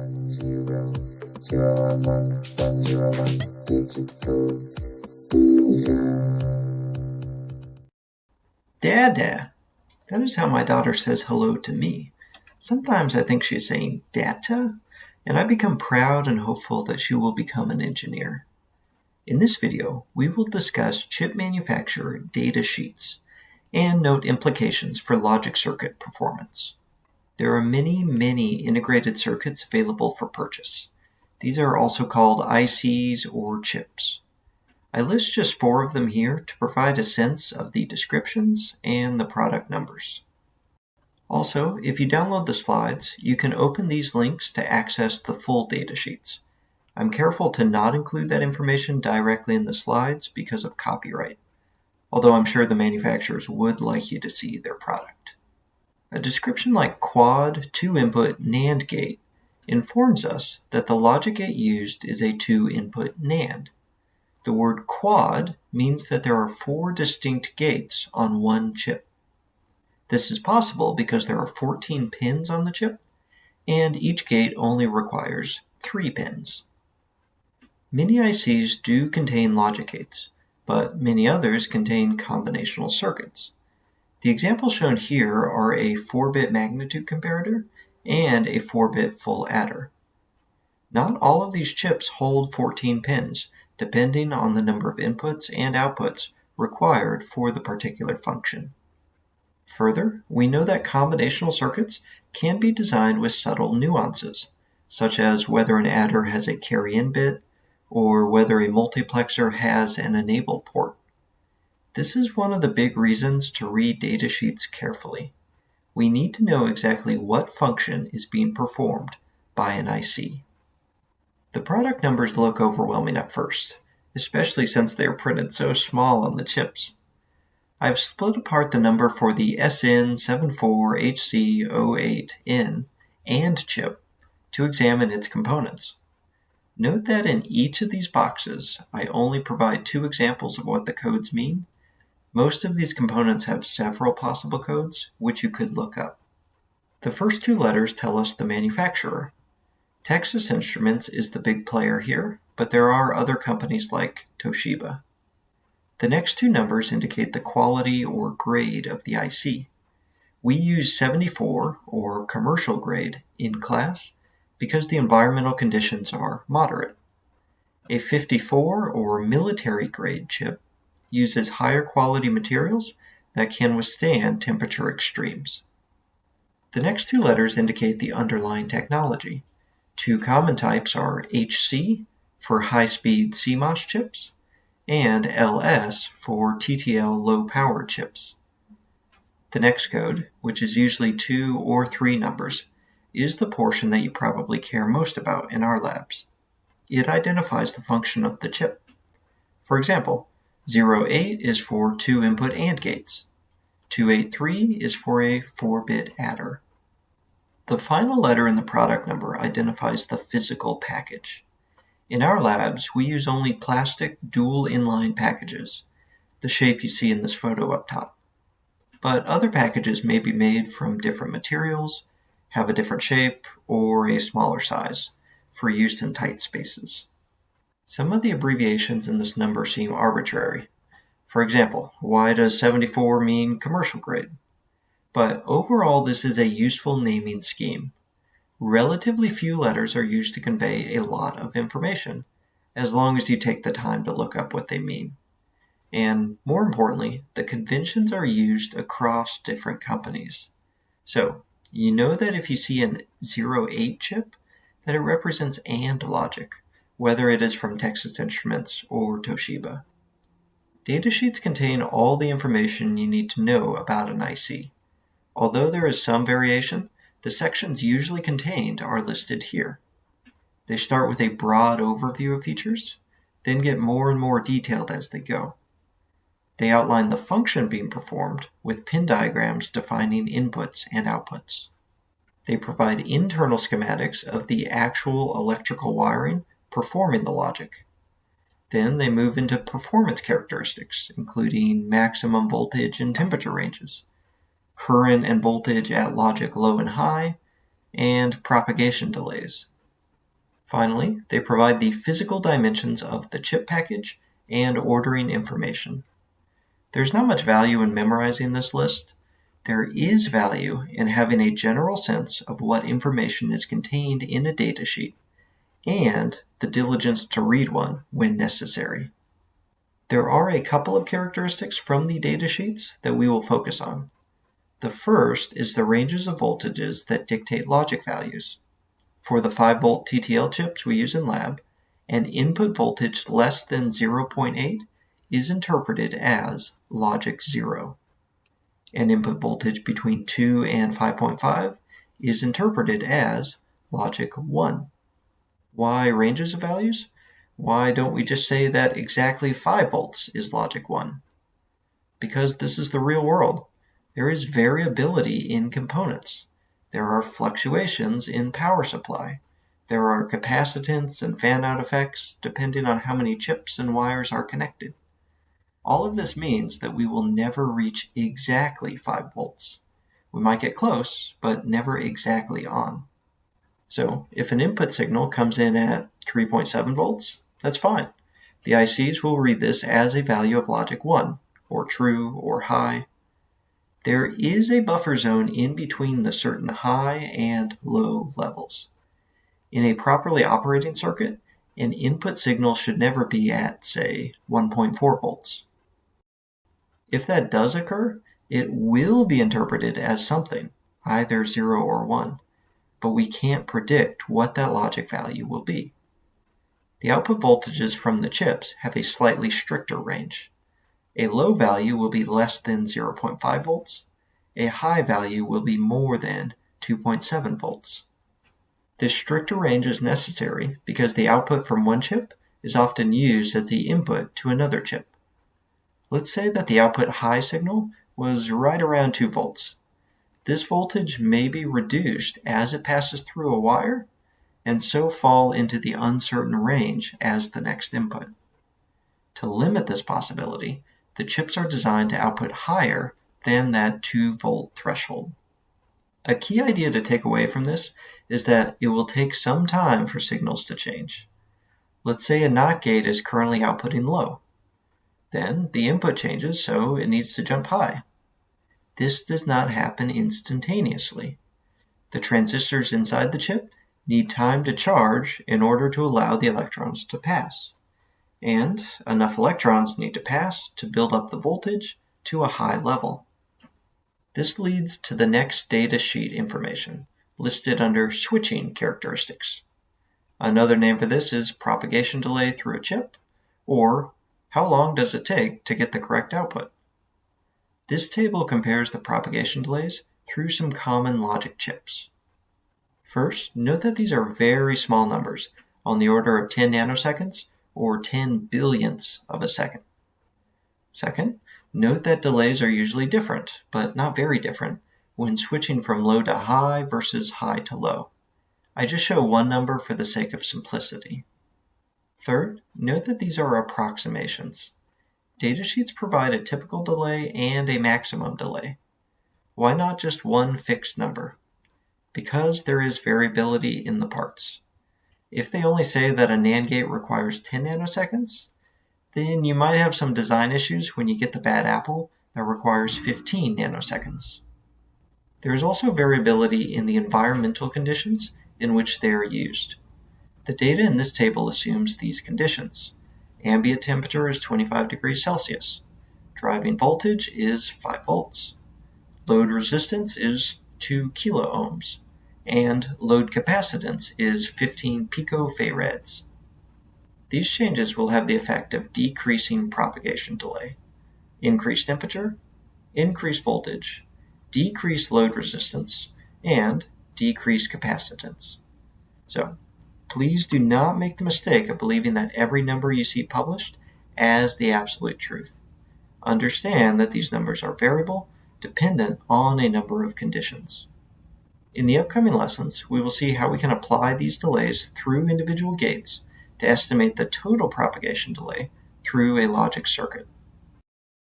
one zero zero one one one zero one digital Dada. That is how my daughter says hello to me. Sometimes I think she is saying data, and I become proud and hopeful that she will become an engineer. In this video, we will discuss chip manufacturer data sheets and note implications for logic circuit performance. There are many, many integrated circuits available for purchase. These are also called ICs or chips. I list just four of them here to provide a sense of the descriptions and the product numbers. Also, if you download the slides, you can open these links to access the full datasheets. I'm careful to not include that information directly in the slides because of copyright, although I'm sure the manufacturers would like you to see their product. A description like quad 2-input NAND gate informs us that the logic gate used is a 2-input NAND. The word quad means that there are four distinct gates on one chip. This is possible because there are 14 pins on the chip, and each gate only requires 3 pins. Many ICs do contain logic gates, but many others contain combinational circuits. The examples shown here are a 4-bit magnitude comparator and a 4-bit full adder. Not all of these chips hold 14 pins, depending on the number of inputs and outputs required for the particular function. Further, we know that combinational circuits can be designed with subtle nuances, such as whether an adder has a carry-in bit or whether a multiplexer has an enable port. This is one of the big reasons to read datasheets carefully. We need to know exactly what function is being performed by an IC. The product numbers look overwhelming at first, especially since they are printed so small on the chips. I've split apart the number for the SN74HC08N AND chip to examine its components. Note that in each of these boxes, I only provide two examples of what the codes mean most of these components have several possible codes, which you could look up. The first two letters tell us the manufacturer. Texas Instruments is the big player here, but there are other companies like Toshiba. The next two numbers indicate the quality or grade of the IC. We use 74 or commercial grade in class because the environmental conditions are moderate. A 54 or military grade chip uses higher quality materials that can withstand temperature extremes. The next two letters indicate the underlying technology. Two common types are HC for high-speed CMOS chips and LS for TTL low-power chips. The next code, which is usually two or three numbers, is the portion that you probably care most about in our labs. It identifies the function of the chip. For example, 08 is for two input AND gates. 283 is for a 4-bit adder. The final letter in the product number identifies the physical package. In our labs, we use only plastic dual inline packages, the shape you see in this photo up top. But other packages may be made from different materials, have a different shape, or a smaller size for use in tight spaces. Some of the abbreviations in this number seem arbitrary. For example, why does 74 mean commercial grade? But overall, this is a useful naming scheme. Relatively few letters are used to convey a lot of information, as long as you take the time to look up what they mean. And more importantly, the conventions are used across different companies. So, you know that if you see an 08 chip, that it represents AND logic, whether it is from Texas Instruments or Toshiba. Datasheets contain all the information you need to know about an IC. Although there is some variation, the sections usually contained are listed here. They start with a broad overview of features, then get more and more detailed as they go. They outline the function being performed with pin diagrams defining inputs and outputs. They provide internal schematics of the actual electrical wiring performing the logic. Then they move into performance characteristics, including maximum voltage and temperature ranges, current and voltage at logic low and high, and propagation delays. Finally, they provide the physical dimensions of the chip package and ordering information. There's not much value in memorizing this list. There is value in having a general sense of what information is contained in a datasheet and the diligence to read one when necessary. There are a couple of characteristics from the datasheets that we will focus on. The first is the ranges of voltages that dictate logic values. For the 5 volt TTL chips we use in lab, an input voltage less than 0.8 is interpreted as logic 0. An input voltage between 2 and 5.5 is interpreted as logic 1. Why ranges of values? Why don't we just say that exactly 5 volts is logic 1? Because this is the real world. There is variability in components. There are fluctuations in power supply. There are capacitance and fan-out effects depending on how many chips and wires are connected. All of this means that we will never reach exactly 5 volts. We might get close, but never exactly on. So if an input signal comes in at 3.7 volts, that's fine. The ICs will read this as a value of logic 1, or true, or high, there is a buffer zone in between the certain high and low levels. In a properly operating circuit, an input signal should never be at, say, 1.4 volts. If that does occur, it will be interpreted as something, either 0 or 1, but we can't predict what that logic value will be. The output voltages from the chips have a slightly stricter range. A low value will be less than 0.5 volts. A high value will be more than 2.7 volts. This stricter range is necessary because the output from one chip is often used as the input to another chip. Let's say that the output high signal was right around 2 volts. This voltage may be reduced as it passes through a wire and so fall into the uncertain range as the next input. To limit this possibility, the chips are designed to output higher than that 2 volt threshold. A key idea to take away from this is that it will take some time for signals to change. Let's say a NOT gate is currently outputting low. Then the input changes, so it needs to jump high. This does not happen instantaneously. The transistors inside the chip need time to charge in order to allow the electrons to pass and enough electrons need to pass to build up the voltage to a high level. This leads to the next data sheet information, listed under switching characteristics. Another name for this is propagation delay through a chip, or how long does it take to get the correct output. This table compares the propagation delays through some common logic chips. First, note that these are very small numbers, on the order of 10 nanoseconds or 10 billionths of a second. Second, note that delays are usually different, but not very different, when switching from low to high versus high to low. I just show one number for the sake of simplicity. Third, note that these are approximations. Datasheets provide a typical delay and a maximum delay. Why not just one fixed number? Because there is variability in the parts. If they only say that a NAND gate requires 10 nanoseconds, then you might have some design issues when you get the bad apple that requires 15 nanoseconds. There is also variability in the environmental conditions in which they are used. The data in this table assumes these conditions. Ambient temperature is 25 degrees Celsius. Driving voltage is 5 volts. Load resistance is 2 kilo ohms and load capacitance is 15 picofarads. These changes will have the effect of decreasing propagation delay, increased temperature, increased voltage, decreased load resistance, and decreased capacitance. So please do not make the mistake of believing that every number you see published as the absolute truth. Understand that these numbers are variable, dependent on a number of conditions. In the upcoming lessons, we will see how we can apply these delays through individual gates to estimate the total propagation delay through a logic circuit.